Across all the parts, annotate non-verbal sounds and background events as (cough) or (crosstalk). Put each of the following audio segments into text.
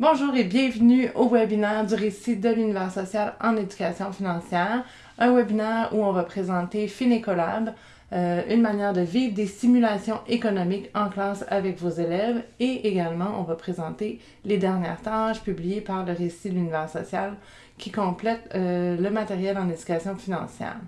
Bonjour et bienvenue au webinaire du récit de l'univers social en éducation financière, un webinaire où on va présenter Finecolab, euh, une manière de vivre des simulations économiques en classe avec vos élèves et également on va présenter les dernières tâches publiées par le récit de l'univers social qui complète euh, le matériel en éducation financière.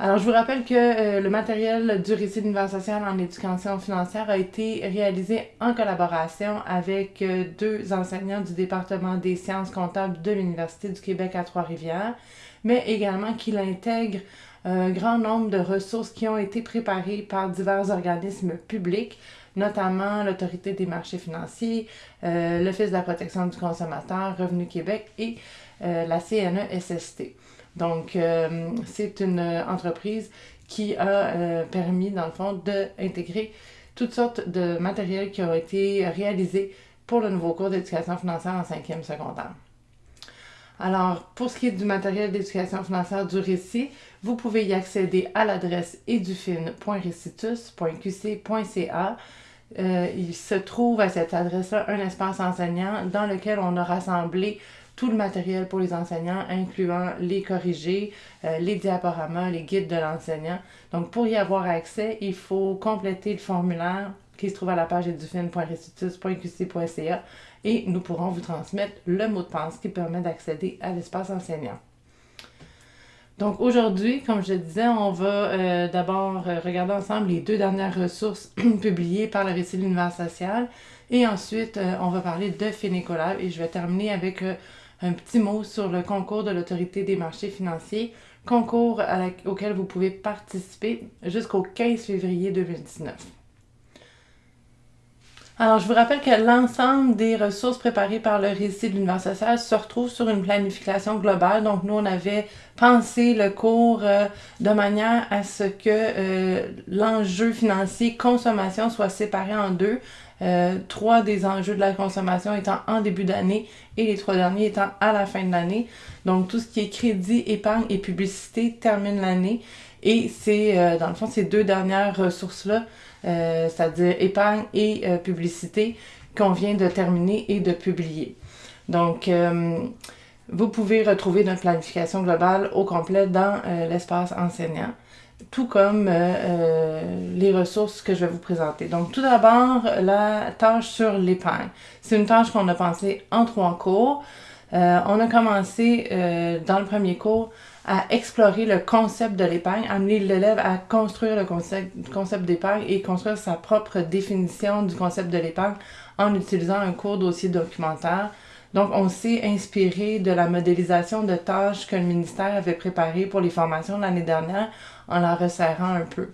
Alors, je vous rappelle que euh, le matériel du récit d'univers social en éducation financière a été réalisé en collaboration avec euh, deux enseignants du département des sciences comptables de l'Université du Québec à Trois-Rivières, mais également qu'il intègre un grand nombre de ressources qui ont été préparées par divers organismes publics, notamment l'Autorité des marchés financiers, euh, l'Office de la protection du consommateur, Revenu Québec et la CNESST. Donc, euh, c'est une entreprise qui a euh, permis, dans le fond, d'intégrer toutes sortes de matériels qui ont été réalisés pour le nouveau cours d'éducation financière en cinquième secondaire. Alors, pour ce qui est du matériel d'éducation financière du récit, vous pouvez y accéder à l'adresse edufin.recitus.qc.ca. Euh, il se trouve à cette adresse-là un espace enseignant dans lequel on a rassemblé tout le matériel pour les enseignants, incluant les corrigés, euh, les diaporamas, les guides de l'enseignant. Donc, pour y avoir accès, il faut compléter le formulaire qui se trouve à la page edufin.restitutus.qc.ca et nous pourrons vous transmettre le mot de passe qui permet d'accéder à l'espace enseignant. Donc aujourd'hui, comme je disais, on va euh, d'abord euh, regarder ensemble les deux dernières ressources (clears throat) publiées par le récit de l'univers social et ensuite on va parler de Fénécolab et je vais terminer avec un petit mot sur le concours de l'autorité des marchés financiers, concours auquel vous pouvez participer jusqu'au 15 février 2019. Alors, je vous rappelle que l'ensemble des ressources préparées par le récit de l'univers social se retrouve sur une planification globale. Donc, nous, on avait pensé le cours euh, de manière à ce que euh, l'enjeu financier consommation soit séparé en deux. Euh, trois des enjeux de la consommation étant en début d'année et les trois derniers étant à la fin de l'année. Donc, tout ce qui est crédit, épargne et publicité termine l'année. Et c'est, euh, dans le fond, ces deux dernières ressources-là, euh, c'est-à-dire épargne et publicité, qu'on vient de terminer et de publier. Donc, vous pouvez retrouver notre planification globale au complet dans l'espace enseignant tout comme euh, euh, les ressources que je vais vous présenter. Donc, tout d'abord, la tâche sur l'épargne. C'est une tâche qu'on a pensée en trois cours. Euh, on a commencé dans le premier cours à explorer le concept de l'épargne, amener l'élève à construire le concept, concept d'épargne et construire sa propre définition du concept de l'épargne en utilisant un cours dossier documentaire. Donc, on s'est inspiré de la modélisation de tâches que le ministère avait préparées pour les formations de l'année dernière en la resserrant un peu.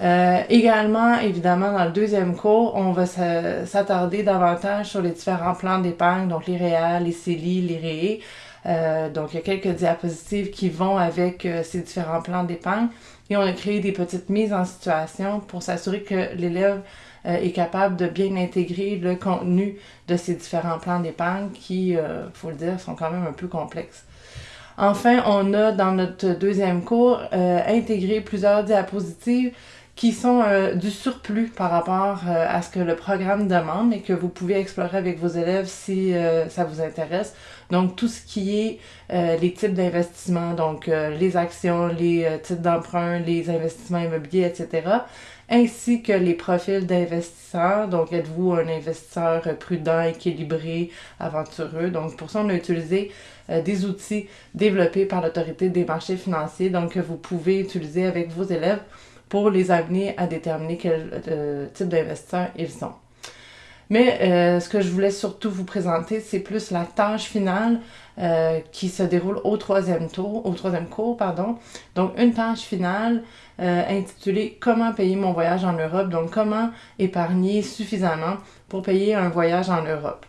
Euh, également, évidemment, dans le deuxième cours, on va s'attarder davantage sur les différents plans d'épargne, donc les REA, les CELI, les. Euh, donc, il y a quelques diapositives qui vont avec euh, ces différents plans d'épargne. Et on a créé des petites mises en situation pour s'assurer que l'élève est capable de bien intégrer le contenu de ces différents plans d'épargne qui, il faut le dire, sont quand même un peu complexes. Enfin, on a dans notre deuxième cours euh, intégré plusieurs diapositives qui sont euh, du surplus par rapport euh, à ce que le programme demande et que vous pouvez explorer avec vos élèves si ça vous intéresse. Donc, tout ce qui est les types d'investissements, donc les actions, les titres d'emprunt, les investissements immobiliers, etc., ainsi que les profils d'investisseurs. Donc, êtes-vous un investisseur prudent, équilibré, aventureux? Donc, pour ça, on a utilisé euh, des outils développés par l'autorité des marchés financiers, donc que vous pouvez utiliser avec vos élèves pour les amener à déterminer quel euh, type d'investisseurs ils sont. Mais euh, ce que je voulais surtout vous présenter, c'est plus la tâche finale qui se déroule au troisième tour, au troisième cours, pardon. Donc une tâche finale intitulée Comment payer mon voyage en Europe, donc comment épargner suffisamment pour payer un voyage en Europe.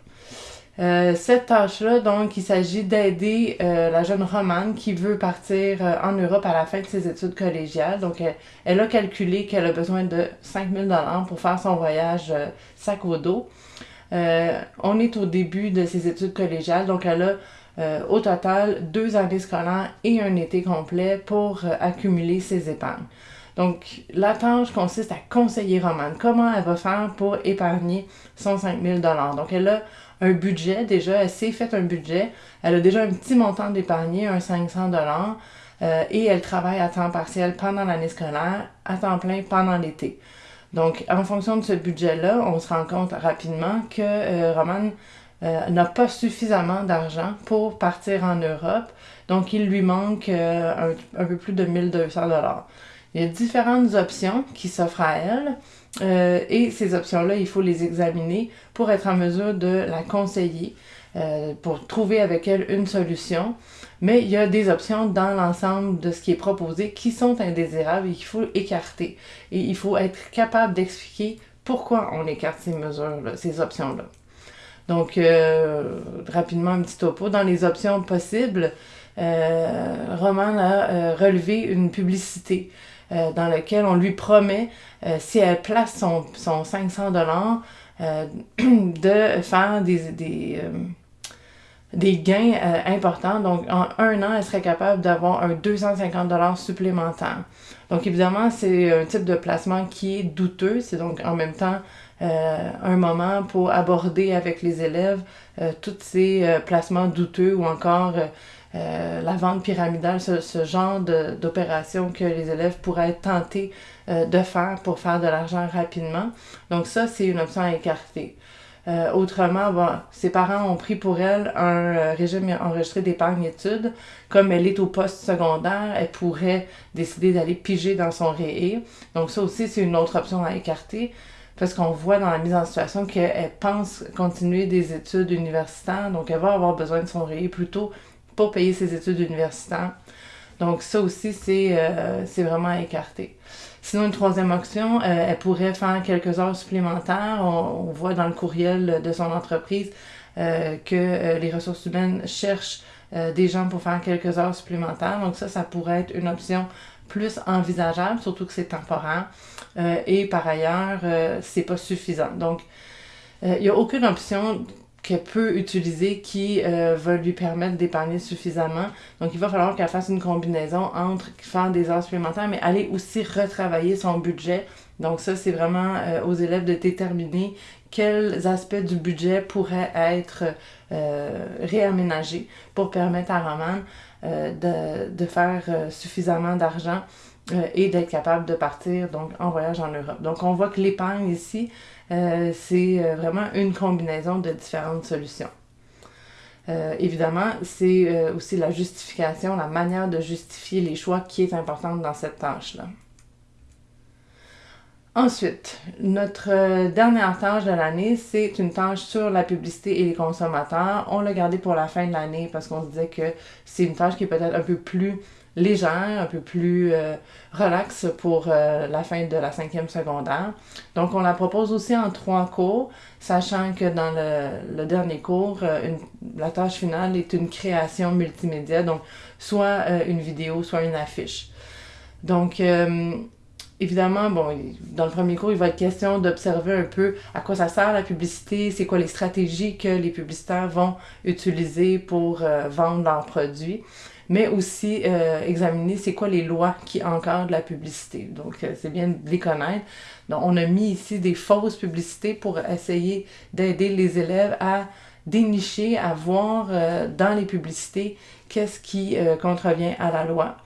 Euh, cette tâche-là, donc, il s'agit d'aider euh, la jeune Romane qui veut partir euh, en Europe à la fin de ses études collégiales. Donc, elle, a calculé qu'elle a besoin de 5000 dollars pour faire son voyage sac au dos. on est au début de ses études collégiales, donc elle a au total deux années scolaires et un été complet pour accumuler ses épargnes. Donc, la tâche consiste à conseiller Romane comment elle va faire pour épargner son 5000 Donc, elle a un budget déjà, elle s'est fait un budget, elle a déjà un petit montant d'épargner, un 500 euh, et elle travaille à temps partiel pendant l'année scolaire, à temps plein pendant l'été. Donc, en fonction de ce budget-là, on se rend compte rapidement que euh, Romane euh, n'a pas suffisamment d'argent pour partir en Europe. Donc, il lui manque un, un, peu plus de 1200 dollars. Il y a différentes options qui s'offrent à elle. Euh, et ces options-là, il faut les examiner pour être en mesure de la conseiller, euh, pour trouver avec elle une solution. Mais il y a des options dans l'ensemble de ce qui est proposé qui sont indésirables et qu'il faut écarter. Et il faut être capable d'expliquer pourquoi on écarte ces mesures-là, ces options-là. Donc, euh, rapidement, un petit topo. Dans les options possibles, Roman a relevé une publicité euh, dans lequel on lui promet, euh, si elle place son, son 500 dollars, euh, (clears throat) de faire des, des, des gains importants. Donc, en un an, elle serait capable d'avoir un 250 dollars supplémentaire. Donc, évidemment, c'est un type de placement qui est douteux. C'est donc en même temps un moment pour aborder avec les élèves tous ces placements douteux ou encore euh, la vente pyramidale, ce, genre d'opération que les élèves pourraient être tentés euh, de faire pour faire de l'argent rapidement. Donc ça, c'est une option à écarter. Euh, autrement, ses parents ont pris pour elle un régime enregistré d'épargne études. Comme elle est au poste secondaire, elle pourrait décider d'aller piger dans son réé. Donc ça aussi, c'est une autre option à écarter parce qu'on voit dans la mise en situation qu'elle pense continuer des études universitaires, donc elle va avoir besoin de son réé plutôt pour payer ses études universitaires. Donc ça aussi, c'est euh, vraiment à écarter. Sinon, une troisième option, euh, elle pourrait faire quelques heures supplémentaires. On, voit dans le courriel de son entreprise euh, que les ressources humaines cherchent des gens pour faire quelques heures supplémentaires. Donc ça, ça pourrait être une option plus envisageable, surtout que c'est temporaire. et par ailleurs, c'est pas suffisant. Donc, il n'y a aucune option qu'elle peut utiliser qui euh, va lui permettre d'épargner suffisamment. Donc, il va falloir qu'elle fasse une combinaison entre faire des heures supplémentaires, mais aller aussi retravailler son budget. Donc, ça, c'est vraiment euh, aux élèves de déterminer quels aspects du budget pourraient être euh, réaménagés pour permettre à Roman de, de, faire suffisamment d'argent et d'être capable de partir donc en voyage en Europe. Donc, on voit que l'épargne ici, euh, c'est euh, vraiment une combinaison de différentes solutions. Euh, évidemment, c'est aussi la justification, la manière de justifier les choix qui est importante dans cette tâche-là. Ensuite, notre dernière tâche de l'année, c'est une tâche sur la publicité et les consommateurs. On l'a gardé pour la fin de l'année parce qu'on se disait que c'est une tâche qui est peut-être un peu plus légère, un peu plus euh, relax pour euh, la fin de la cinquième secondaire. Donc, on la propose aussi en trois cours, sachant que dans le, dernier cours, euh, la tâche finale est une création multimédia, donc soit une vidéo, soit une affiche. Donc, évidemment, bon, dans le premier cours, il va être question d'observer un peu à quoi ça sert la publicité, c'est quoi les stratégies que les publicitaires vont utiliser pour vendre leurs produits mais aussi euh, examiner c'est quoi les lois qui encadrent la publicité. Donc, euh, c'est bien de les connaître. Donc, on a mis ici des fausses publicités pour essayer d'aider les élèves à dénicher, à voir euh, dans les publicités qu'est-ce qui contrevient à la loi.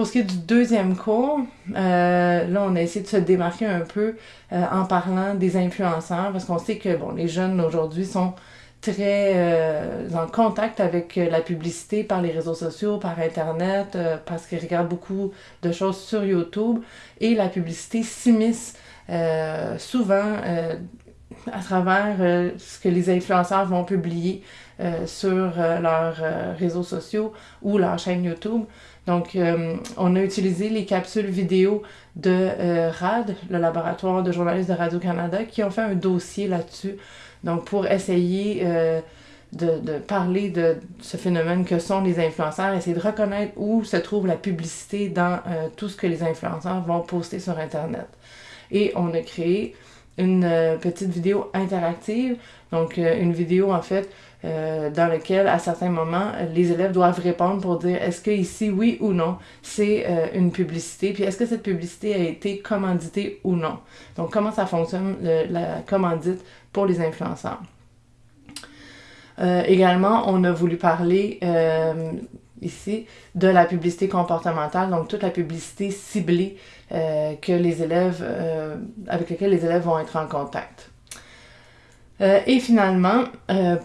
Pour ce qui est du deuxième cours, là, on a essayé de se démarquer un peu en parlant des influenceurs, parce qu'on sait que bon, les jeunes aujourd'hui sont très euh, en contact avec euh, la publicité par les réseaux sociaux, par Internet, euh, parce qu'ils regardent beaucoup de choses sur YouTube. Et la publicité s'immisce souvent à travers ce que les influenceurs vont publier sur leurs réseaux sociaux ou leur chaîne YouTube. Donc, on a utilisé les capsules vidéo de RAD, le laboratoire de journalistes de Radio-Canada, qui ont fait un dossier là-dessus donc, pour essayer euh, de, parler de ce phénomène que sont les influenceurs, essayer de reconnaître où se trouve la publicité dans euh, tout ce que les influenceurs vont poster sur Internet. Et on a créé une petite vidéo interactive, donc une vidéo en fait dans laquelle à certains moments les élèves doivent répondre pour dire est-ce que ici oui ou non c'est une publicité, puis est-ce que cette publicité a été commanditée ou non? Donc comment ça fonctionne la commandite pour les influenceurs? également, on a voulu parler ici, de la publicité comportementale, donc toute la publicité ciblée euh, que les élèves, euh, avec laquelle les élèves vont être en contact. Euh, et finalement,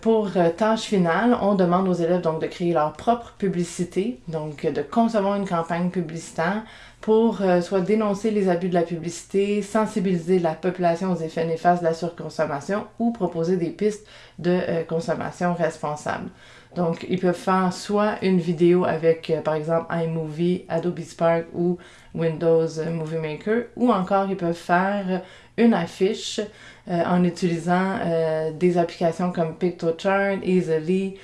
pour tâche finale, on demande aux élèves donc de créer leur propre publicité, donc de concevoir une campagne publicitaire pour soit dénoncer les abus de la publicité, sensibiliser la population aux effets néfastes de la surconsommation ou proposer des pistes de consommation responsable. Donc, ils peuvent faire soit une vidéo avec, euh, par exemple, iMovie, Adobe Spark ou Windows Movie Maker, ou encore ils peuvent faire une affiche euh, en utilisant euh, des applications comme Pictochart, Easily,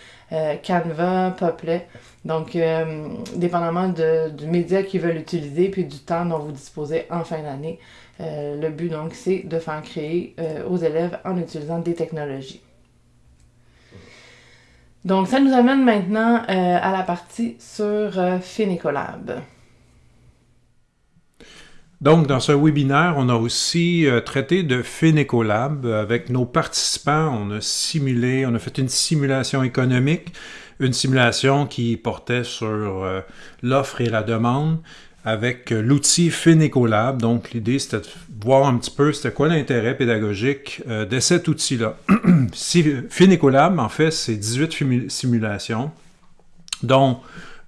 Canva, Poplet. Donc, dépendamment du média qu'ils veulent utiliser puis du temps dont vous disposez en fin d'année, le but donc c'est de faire créer aux élèves en utilisant des technologies. Donc, ça nous amène maintenant euh, à la partie sur euh, Donc, dans ce webinaire, on a aussi euh, traité de Finecolab avec nos participants. On a simulé, on a fait une simulation économique, une simulation qui portait sur euh, l'offre et la demande avec euh, l'outil Finecolab. Donc, l'idée, c'était de voir un petit peu c'était quoi l'intérêt pédagogique euh, de cet outil-là. (clears throat) Finecolab, en fait, c'est 18 simulations, dont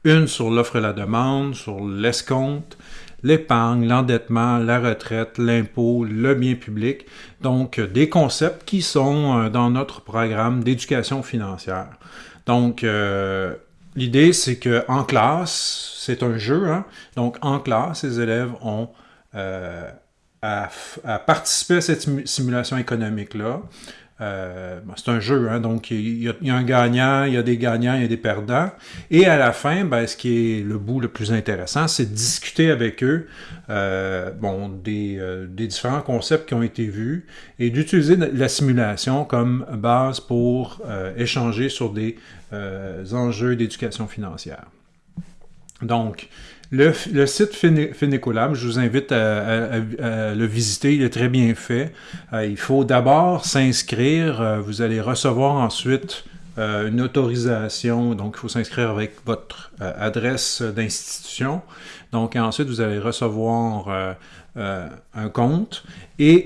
une sur l'offre et la demande, sur l'escompte, l'épargne, l'endettement, la retraite, l'impôt, le bien public. Donc, euh, des concepts qui sont dans notre programme d'éducation financière. Donc, L'idée, c'est qu'en classe, c'est un jeu, hein? donc en classe, les élèves ont euh, à, participer à cette simulation économique-là. Euh, c'est un jeu, hein, donc il y, a, un gagnant, il y a des gagnants, il y a des perdants. Et à la fin, ben, ce qui est le bout le plus intéressant, c'est de discuter avec eux euh, bon, des, des, différents concepts qui ont été vus et d'utiliser la simulation comme base pour échanger sur des euh, enjeux d'éducation financière. Donc, le, site Finecolab, je vous invite à, le visiter, il est très bien fait. Euh, il faut d'abord s'inscrire, euh, vous allez recevoir ensuite une autorisation, donc il faut s'inscrire avec votre adresse d'institution. Donc ensuite, vous allez recevoir un compte et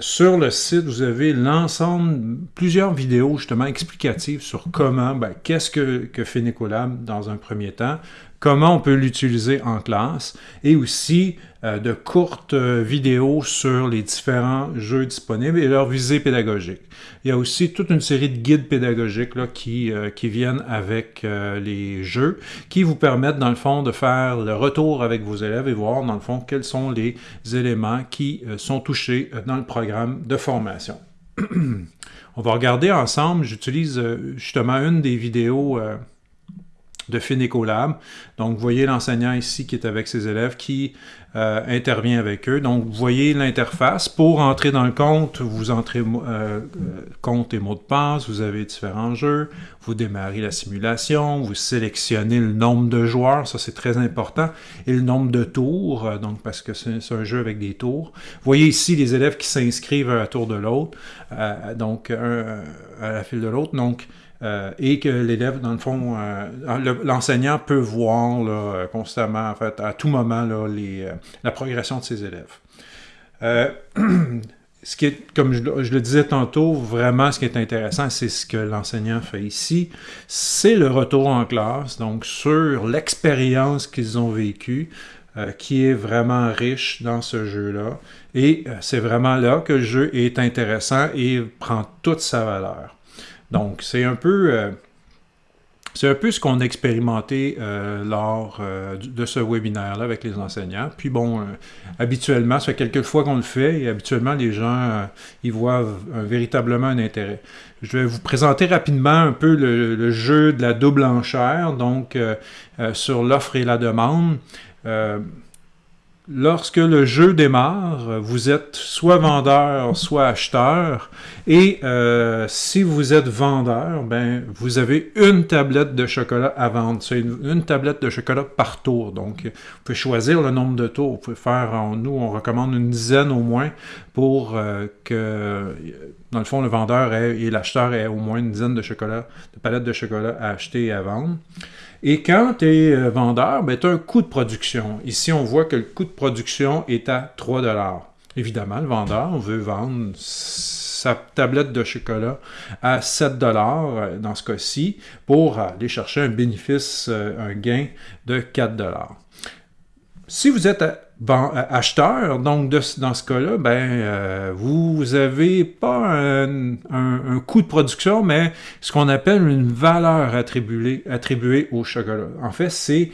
sur le site, vous avez l'ensemble, plusieurs vidéos justement explicatives sur comment, ben, qu'est-ce que, que fait Nicolab dans un premier temps, comment on peut l'utiliser en classe, et aussi euh, de courtes euh, vidéos sur les différents jeux disponibles et leur visée pédagogique. Il y a aussi toute une série de guides pédagogiques qui, euh, qui viennent avec les jeux, qui vous permettent dans le fond de faire le retour avec vos élèves et voir dans le fond quels sont les éléments qui sont touchés dans le programme de formation. (clears throat) On va regarder ensemble, j'utilise justement une des vidéos de Finecolab. Donc, vous voyez l'enseignant ici qui est avec ses élèves qui euh, intervient avec eux. Donc, vous voyez l'interface. Pour entrer dans le compte, vous entrez euh, euh, compte et mot de passe, vous avez différents jeux, vous démarrez la simulation, vous sélectionnez le nombre de joueurs, ça c'est très important, et le nombre de tours, donc parce que c'est un jeu avec des tours. Vous voyez ici les élèves qui s'inscrivent à tour de l'autre, donc un, à la file de l'autre. Donc, euh, et que l'élève, dans le fond, l'enseignant peut voir constamment, en fait, à tout moment, les, la progression de ses élèves. (clears throat) ce qui comme je, le disais tantôt, vraiment ce qui est intéressant, c'est ce que l'enseignant fait ici, c'est le retour en classe, donc sur l'expérience qu'ils ont vécue, qui est vraiment riche dans ce jeu-là. Et c'est vraiment là que le jeu est intéressant et prend toute sa valeur. Donc, c'est un peu... Euh, c'est un peu ce qu'on a expérimenté euh, lors euh, de ce webinaire-là avec les enseignants. Puis bon, habituellement, ça fait quelques fois qu'on le fait et habituellement, les gens y voient véritablement un intérêt. Je vais vous présenter rapidement un peu le, jeu de la double enchère, donc sur l'offre et la demande. Lorsque le jeu démarre, vous êtes soit vendeur, soit acheteur. Et euh, si vous êtes vendeur, ben, vous avez une tablette de chocolat à vendre. C'est une, tablette de chocolat par tour. Donc, vous pouvez choisir le nombre de tours. Vous pouvez faire, nous, on recommande une dizaine au moins pour euh, que, dans le fond, le vendeur et l'acheteur aient au moins une dizaine de chocolat, de palettes de chocolat à acheter et à vendre. Et quand tu es euh, vendeur, ben, tu un coût de production. Ici, on voit que le coût de production est à 3 Évidemment, le vendeur veut vendre sa tablette de chocolat à 7 euh, dans ce cas-ci pour aller chercher un bénéfice, euh, un gain de 4 Si vous êtes acheteur, donc dans ce cas-là, ben, euh, vous n'avez pas un, coût de production, mais ce qu'on appelle une valeur attribuée, attribuée au chocolat. En fait, c'est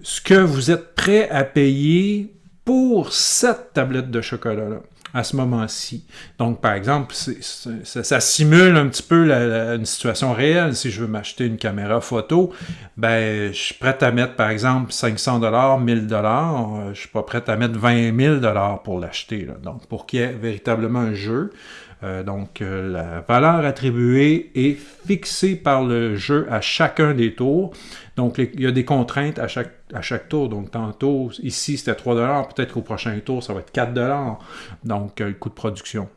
ce que vous êtes prêt à payer pour cette tablette de chocolat-là à ce moment-ci. Donc, par exemple, ça, simule un petit peu une situation réelle. Si je veux m'acheter une caméra photo, ben, je suis prêt à mettre, par exemple, 500 dollars, 1000 dollars. Je suis pas prêt à mettre 20 000 dollars pour l'acheter. Donc, pour qu'il y ait véritablement un jeu, euh, donc, euh, la valeur attribuée est fixée par le jeu à chacun des tours. Donc, il y a des contraintes à chaque, à chaque tour. Donc, tantôt, ici, c'était 3 Peut-être qu'au prochain tour, ça va être 4 Donc, euh, le coût de production.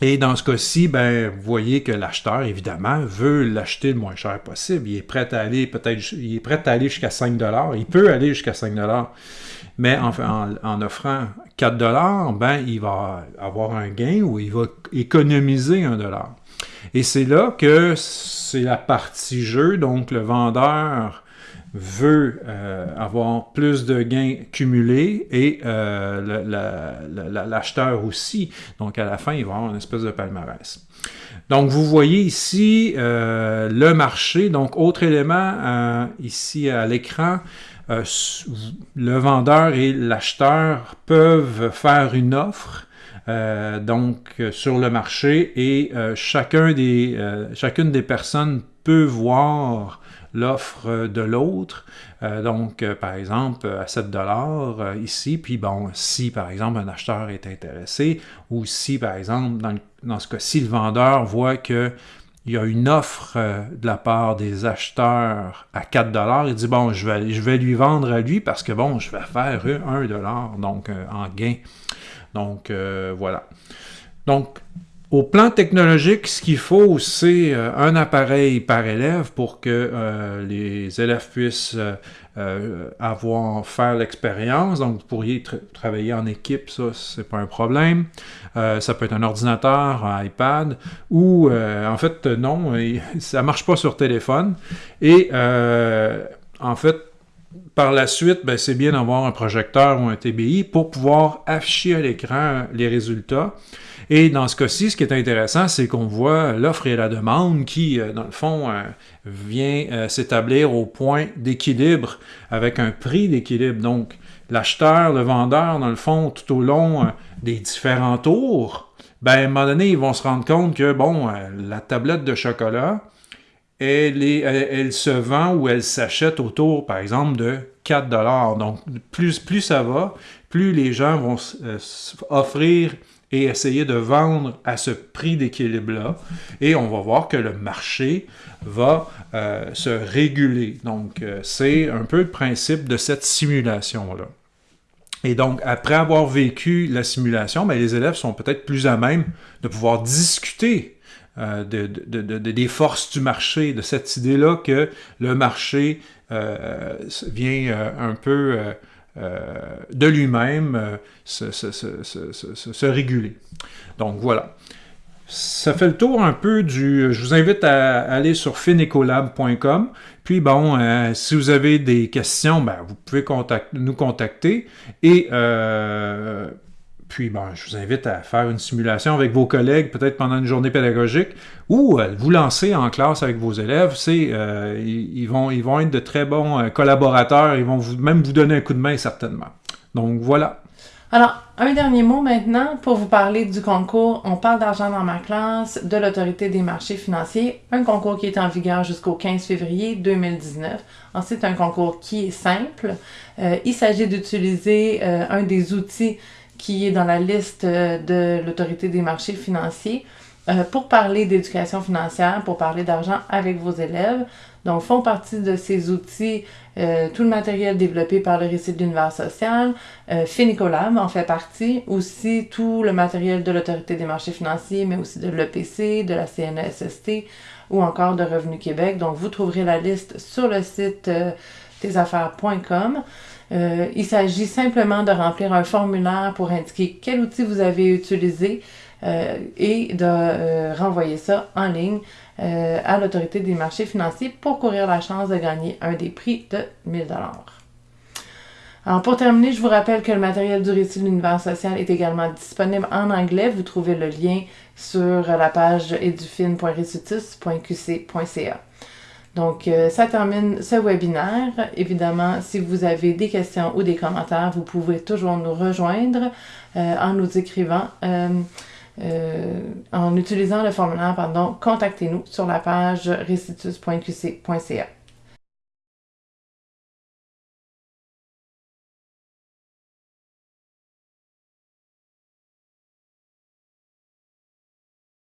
Et dans ce cas-ci, ben, vous voyez que l'acheteur, évidemment, veut l'acheter le moins cher possible. Il est prêt à aller, peut-être, il est prêt à aller jusqu'à 5 Il peut aller jusqu'à 5 mais en, en, offrant 4 dollars, ben, il va avoir un gain ou il va économiser un dollar. Et c'est là que c'est la partie jeu, donc le vendeur veut euh, avoir plus de gains cumulés et euh, l'acheteur aussi. Donc à la fin, il va avoir une espèce de palmarès. Donc vous voyez ici euh, le marché. Donc autre élément ici à l'écran, le vendeur et l'acheteur peuvent faire une offre donc sur le marché et chacun des, chacune des personnes peut voir l'offre de l'autre. donc, par exemple, à 7 dollars ici, puis bon, si par exemple un acheteur est intéressé, ou si par exemple, dans, dans ce cas-ci, le vendeur voit que il y a une offre euh, de la part des acheteurs à 4 dollars. Il dit bon, je vais, je vais lui vendre à lui parce que bon, je vais faire 1 dollar donc euh, en gain. Donc euh, voilà. Donc au plan technologique, ce qu'il faut, c'est un appareil par élève pour que les élèves puissent avoir faire l'expérience. Donc, vous pourriez travailler en équipe, ça, c'est pas un problème. Euh, ça peut être un ordinateur, un iPad, ou euh, en fait, non, (laughs) ça marche pas sur téléphone. Et euh, en fait, par la suite, ben, c'est bien d'avoir un projecteur ou un TBI pour pouvoir afficher à l'écran les résultats. Et dans ce cas-ci, ce qui est intéressant, c'est qu'on voit l'offre et la demande qui, dans le fond, vient s'établir au point d'équilibre avec un prix d'équilibre. Donc, l'acheteur, le vendeur, dans le fond, tout au long des différents tours, ben, à un moment donné, ils vont se rendre compte que, bon, euh, la tablette de chocolat, elle, se vend ou elle s'achète autour, par exemple, de 4 Donc, plus, ça va, plus les gens vont euh, offrir et essayer de vendre à ce prix d'équilibre-là. Et on va voir que le marché va euh, se réguler. Donc, c'est un peu le principe de cette simulation-là. Et donc, après avoir vécu la simulation, ben, les élèves sont peut-être plus à même de pouvoir discuter euh, de, des forces du marché, de cette idée-là que le marché euh, vient euh, un peu de lui-même se, se, réguler. Donc voilà. Ça fait le tour un peu du... Je vous invite à aller sur finecolab.com. Puis bon, euh, si vous avez des questions, ben, vous pouvez nous contacter. Et euh, puis bon, je vous invite à faire une simulation avec vos collègues, peut-être pendant une journée pédagogique, ou euh, vous lancer en classe avec vos élèves. C'est, ils, vont, ils vont être de très bons collaborateurs. Ils vont même vous donner un coup de main certainement. Donc voilà. Alors, un dernier mot maintenant pour vous parler du concours On parle d'argent dans ma classe de l'autorité des marchés financiers, un concours qui est en vigueur jusqu'au 15 février 2019. Ensuite, un concours qui est simple. Euh, il s'agit d'utiliser euh, un des outils qui est dans la liste euh, de l'autorité des marchés financiers pour parler d'éducation financière, pour parler d'argent avec vos élèves. Donc, font partie de ces outils euh, tout le matériel développé par le récit de l'univers social. Euh, Finicolab en fait partie. Aussi, tout le matériel de l'Autorité des marchés financiers, mais aussi de l'EPC, de la CNSST ou encore de Revenu Québec. Donc, vous trouverez la liste sur le site euh, tesaffaires.com. Euh, il s'agit simplement de remplir un formulaire pour indiquer quel outil vous avez utilisé euh, et de euh, renvoyer ça en ligne à l'autorité des marchés financiers pour courir la chance de gagner un des prix de 1000 alors pour terminer, je vous rappelle que le matériel du récit de l'univers social est également disponible en anglais. Vous trouvez le lien sur la page edufin.recitus.qc.ca. Donc, euh, ça termine ce webinaire. Évidemment, si vous avez des questions ou des commentaires, vous pouvez toujours nous rejoindre euh, en nous écrivant. Euh, en utilisant le formulaire, pardon, contactez-nous sur la page recitus.qc.ca.